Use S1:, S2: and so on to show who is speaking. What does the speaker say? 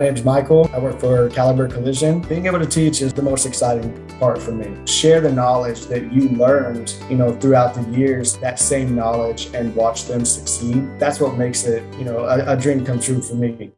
S1: My name's Michael. I work for Caliber Collision. Being able to teach is the most exciting part for me. Share the knowledge that you learned, you know, throughout the years, that same knowledge and watch them succeed. That's what makes it, you know, a, a dream come true for me.